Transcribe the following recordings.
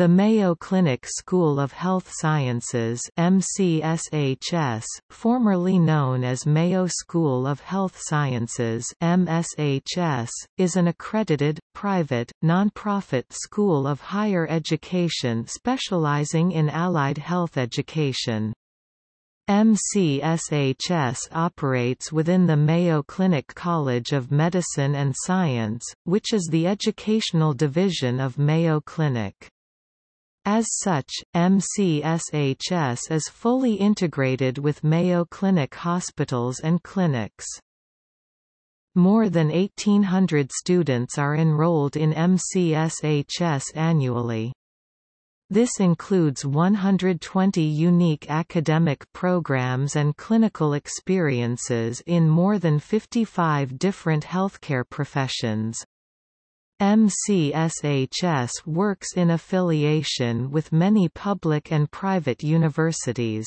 The Mayo Clinic School of Health Sciences MCSHS, formerly known as Mayo School of Health Sciences MSHS, is an accredited, private, non-profit school of higher education specializing in allied health education. MCSHS operates within the Mayo Clinic College of Medicine and Science, which is the educational division of Mayo Clinic. As such, MCSHS is fully integrated with Mayo Clinic hospitals and clinics. More than 1,800 students are enrolled in MCSHS annually. This includes 120 unique academic programs and clinical experiences in more than 55 different healthcare professions. MCSHS works in affiliation with many public and private universities.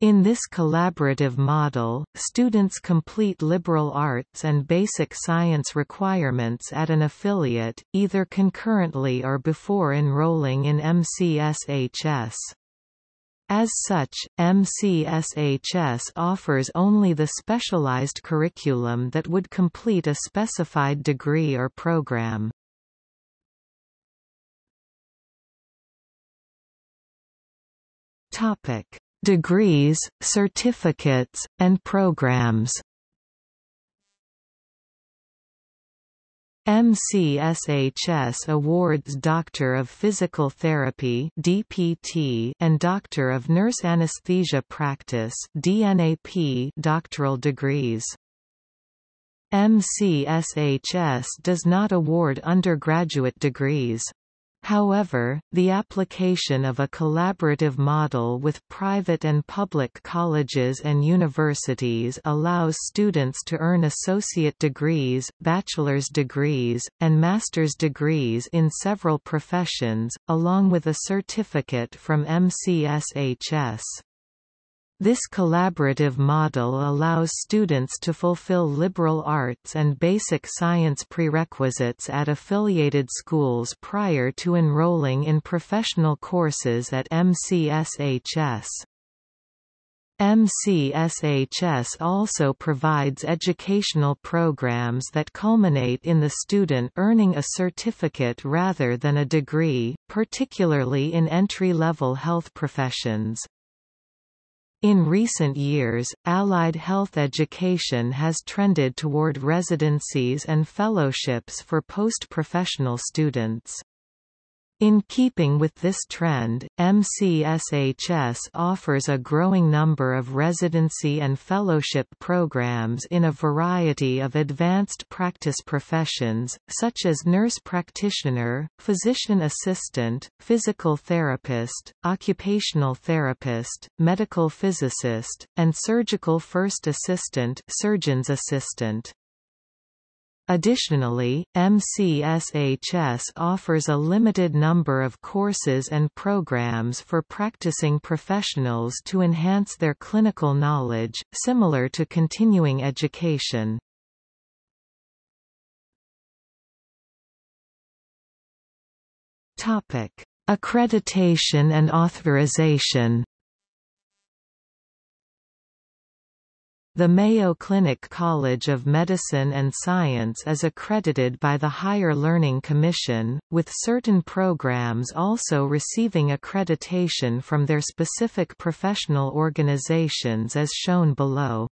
In this collaborative model, students complete liberal arts and basic science requirements at an affiliate, either concurrently or before enrolling in MCSHS. As such, MCSHS offers only the specialized curriculum that would complete a specified degree or program. Topic: Degrees, certificates, and programs. MCSHS awards Doctor of Physical Therapy (DPT) and Doctor of Nurse Anesthesia Practice (DNAP) doctoral degrees. MCSHS does not award undergraduate degrees. However, the application of a collaborative model with private and public colleges and universities allows students to earn associate degrees, bachelor's degrees, and master's degrees in several professions, along with a certificate from MCSHS. This collaborative model allows students to fulfill liberal arts and basic science prerequisites at affiliated schools prior to enrolling in professional courses at MCSHS. MCSHS also provides educational programs that culminate in the student earning a certificate rather than a degree, particularly in entry-level health professions. In recent years, allied health education has trended toward residencies and fellowships for post-professional students. In keeping with this trend, MCSHS offers a growing number of residency and fellowship programs in a variety of advanced practice professions, such as nurse practitioner, physician assistant, physical therapist, occupational therapist, medical physicist, and surgical first assistant surgeon's assistant. Additionally, MCSHS offers a limited number of courses and programs for practicing professionals to enhance their clinical knowledge, similar to continuing education. Accreditation and authorization The Mayo Clinic College of Medicine and Science is accredited by the Higher Learning Commission, with certain programs also receiving accreditation from their specific professional organizations as shown below.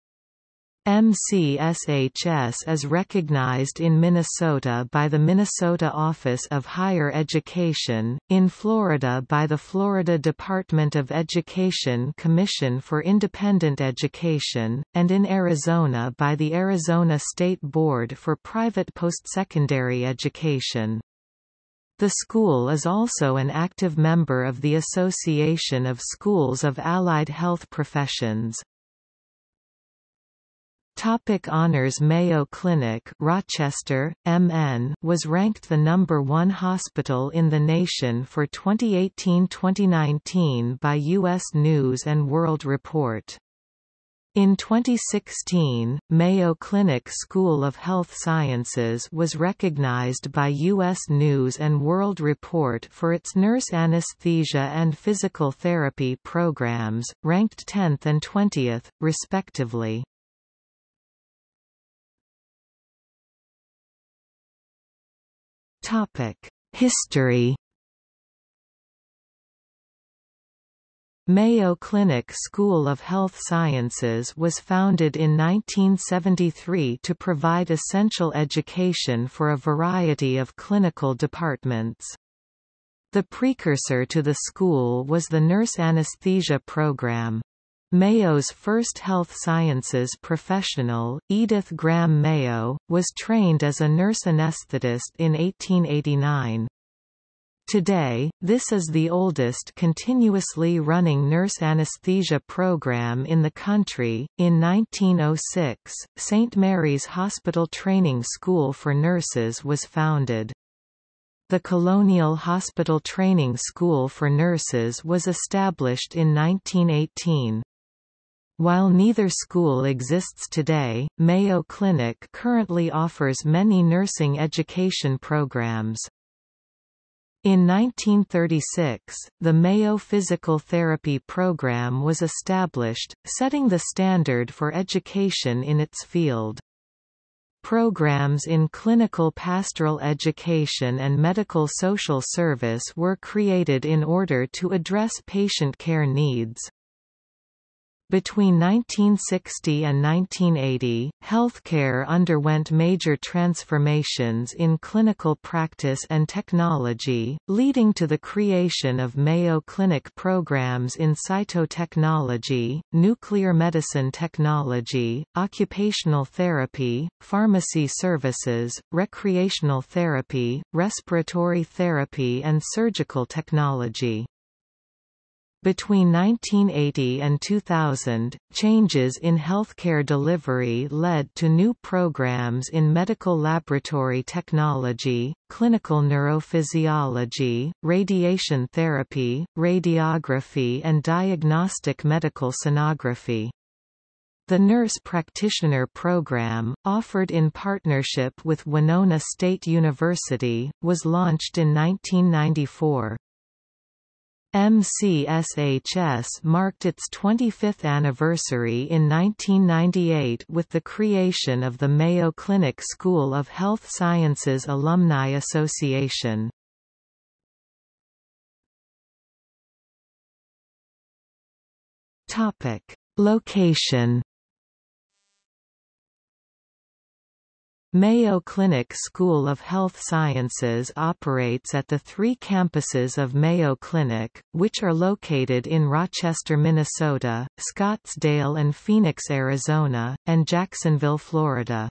MCSHS is recognized in Minnesota by the Minnesota Office of Higher Education, in Florida by the Florida Department of Education Commission for Independent Education, and in Arizona by the Arizona State Board for Private Postsecondary Education. The school is also an active member of the Association of Schools of Allied Health Professions. Topic honors Mayo Clinic Rochester, MN was ranked the number one hospital in the nation for 2018-2019 by U.S. News & World Report. In 2016, Mayo Clinic School of Health Sciences was recognized by U.S. News & World Report for its nurse anesthesia and physical therapy programs, ranked 10th and 20th, respectively. History Mayo Clinic School of Health Sciences was founded in 1973 to provide essential education for a variety of clinical departments. The precursor to the school was the nurse anesthesia program. Mayo's first health sciences professional, Edith Graham Mayo, was trained as a nurse anesthetist in 1889. Today, this is the oldest continuously running nurse anesthesia program in the country. In 1906, St. Mary's Hospital Training School for Nurses was founded. The Colonial Hospital Training School for Nurses was established in 1918. While neither school exists today, Mayo Clinic currently offers many nursing education programs. In 1936, the Mayo Physical Therapy Program was established, setting the standard for education in its field. Programs in clinical pastoral education and medical social service were created in order to address patient care needs. Between 1960 and 1980, healthcare underwent major transformations in clinical practice and technology, leading to the creation of Mayo Clinic programs in cytotechnology, nuclear medicine technology, occupational therapy, pharmacy services, recreational therapy, respiratory therapy and surgical technology. Between 1980 and 2000, changes in healthcare delivery led to new programs in medical laboratory technology, clinical neurophysiology, radiation therapy, radiography and diagnostic medical sonography. The Nurse Practitioner Program, offered in partnership with Winona State University, was launched in 1994. MCSHS marked its 25th anniversary in 1998 with the creation of the Mayo Clinic School of Health Sciences Alumni Association. Topic: Location Mayo Clinic School of Health Sciences operates at the three campuses of Mayo Clinic, which are located in Rochester, Minnesota, Scottsdale and Phoenix, Arizona, and Jacksonville, Florida.